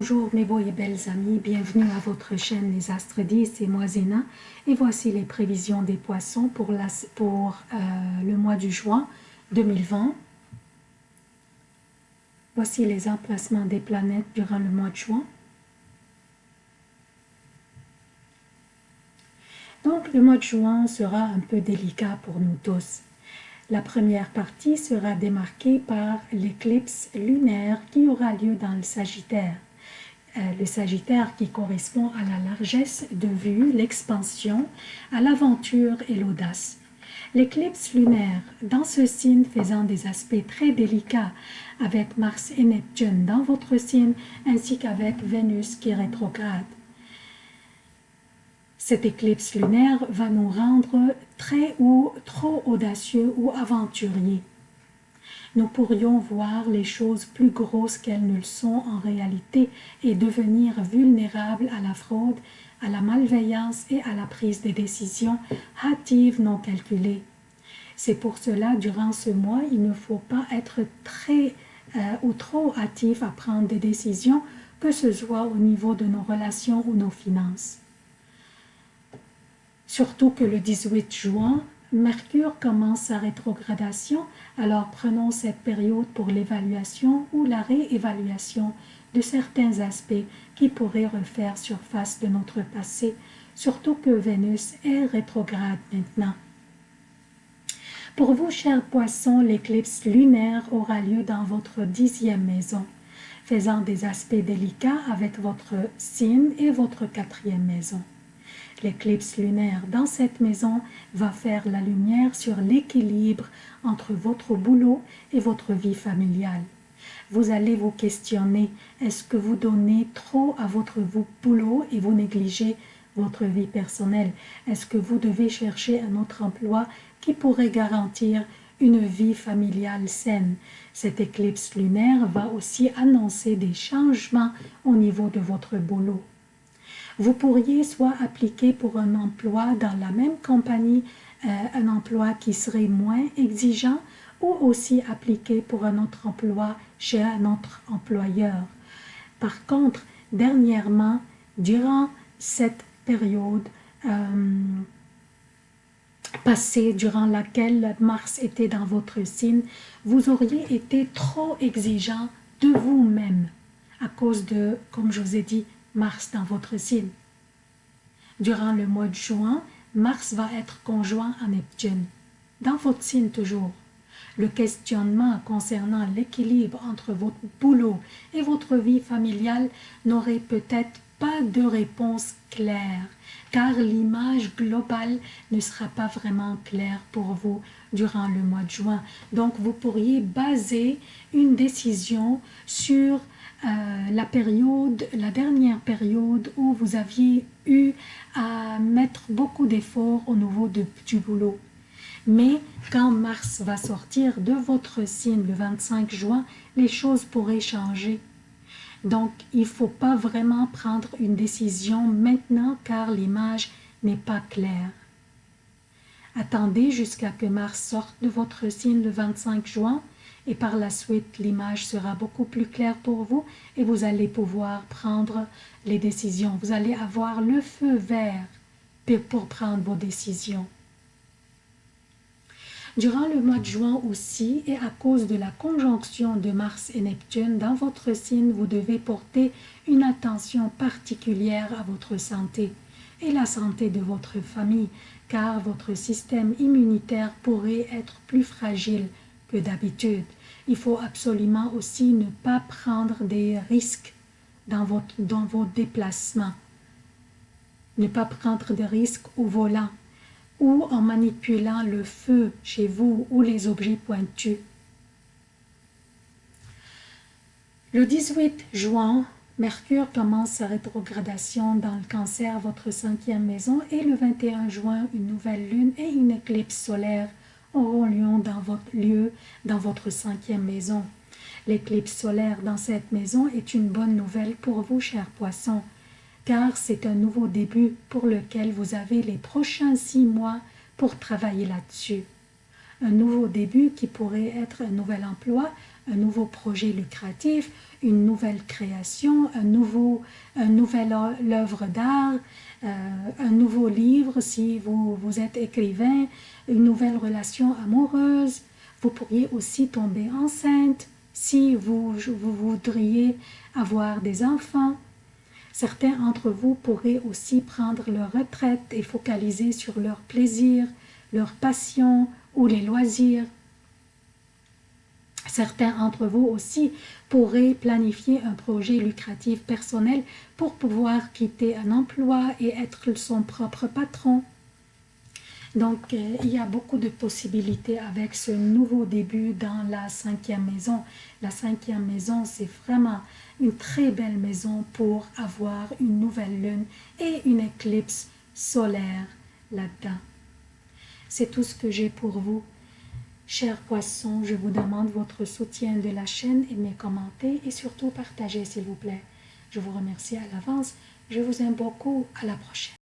Bonjour mes beaux et belles amis, bienvenue à votre chaîne Les Astres 10, c'est moi Zéna et voici les prévisions des poissons pour, euh, le mois du juin 2020. Voici les emplacements des planètes durant le mois de juin. Donc le mois de juin sera un peu délicat pour nous tous. La première partie sera démarquée par l'éclipse lunaire qui aura lieu dans le Sagittaire. Euh, le Sagittaire qui correspond à la largesse de vue, l'expansion, à l'aventure et l'audace. L'éclipse lunaire, dans ce signe faisant des aspects très délicats avec Mars et Neptune dans votre signe, ainsi qu'avec Vénus qui rétrograde. Cette éclipse lunaire va nous rendre très ou trop audacieux ou aventuriers nous pourrions voir les choses plus grosses qu'elles ne le sont en réalité et devenir vulnérables à la fraude, à la malveillance et à la prise des décisions hâtives non calculées. C'est pour cela, durant ce mois, il ne faut pas être très euh, ou trop hâtif à prendre des décisions, que ce soit au niveau de nos relations ou nos finances. Surtout que le 18 juin, Mercure commence sa rétrogradation, alors prenons cette période pour l'évaluation ou la réévaluation de certains aspects qui pourraient refaire surface de notre passé, surtout que Vénus est rétrograde maintenant. Pour vous, chers poissons, l'éclipse lunaire aura lieu dans votre dixième maison, faisant des aspects délicats avec votre signe et votre quatrième maison. L'éclipse lunaire dans cette maison va faire la lumière sur l'équilibre entre votre boulot et votre vie familiale. Vous allez vous questionner, est-ce que vous donnez trop à votre boulot et vous négligez votre vie personnelle? Est-ce que vous devez chercher un autre emploi qui pourrait garantir une vie familiale saine? Cette éclipse lunaire va aussi annoncer des changements au niveau de votre boulot. Vous pourriez soit appliquer pour un emploi dans la même compagnie, euh, un emploi qui serait moins exigeant, ou aussi appliquer pour un autre emploi chez un autre employeur. Par contre, dernièrement, durant cette période euh, passée durant laquelle Mars était dans votre signe, vous auriez été trop exigeant de vous-même à cause de, comme je vous ai dit, Mars dans votre signe. Durant le mois de juin, Mars va être conjoint à Neptune, dans votre signe toujours. Le questionnement concernant l'équilibre entre votre boulot et votre vie familiale n'aurait peut-être pas de réponse claire, car l'image globale ne sera pas vraiment claire pour vous durant le mois de juin. Donc, vous pourriez baser une décision sur euh, la période, la dernière période où vous aviez eu à mettre beaucoup d'efforts au niveau de, du boulot. Mais quand Mars va sortir de votre signe le 25 juin, les choses pourraient changer. Donc, il ne faut pas vraiment prendre une décision maintenant car l'image n'est pas claire. Attendez jusqu'à que Mars sorte de votre signe le 25 juin et par la suite l'image sera beaucoup plus claire pour vous et vous allez pouvoir prendre les décisions. Vous allez avoir le feu vert pour prendre vos décisions. Durant le mois de juin aussi, et à cause de la conjonction de Mars et Neptune dans votre signe, vous devez porter une attention particulière à votre santé et la santé de votre famille, car votre système immunitaire pourrait être plus fragile d'habitude. Il faut absolument aussi ne pas prendre des risques dans, votre, dans vos déplacements. Ne pas prendre de risques au volant ou en manipulant le feu chez vous ou les objets pointus. Le 18 juin, Mercure commence sa rétrogradation dans le cancer, votre cinquième maison, et le 21 juin, une nouvelle lune et une éclipse solaire auront lieu dans votre lieu, dans votre cinquième maison. L'éclipse solaire dans cette maison est une bonne nouvelle pour vous, chers poissons, car c'est un nouveau début pour lequel vous avez les prochains six mois pour travailler là-dessus. Un nouveau début qui pourrait être un nouvel emploi, un nouveau projet lucratif, une nouvelle création, un nouveau, un nouvel œuvre d'art, euh, un nouveau livre si vous, vous êtes écrivain, une nouvelle relation amoureuse. Vous pourriez aussi tomber enceinte si vous, vous voudriez avoir des enfants. Certains d'entre vous pourraient aussi prendre leur retraite et focaliser sur leur plaisir, leur passion ou les loisirs. Certains d'entre vous aussi pourraient planifier un projet lucratif personnel pour pouvoir quitter un emploi et être son propre patron. Donc, euh, il y a beaucoup de possibilités avec ce nouveau début dans la cinquième maison. La cinquième maison, c'est vraiment une très belle maison pour avoir une nouvelle lune et une éclipse solaire là-dedans. C'est tout ce que j'ai pour vous. Chers poissons, je vous demande votre soutien de la chaîne, aimez, commentez et surtout partagez s'il vous plaît. Je vous remercie à l'avance. Je vous aime beaucoup. À la prochaine.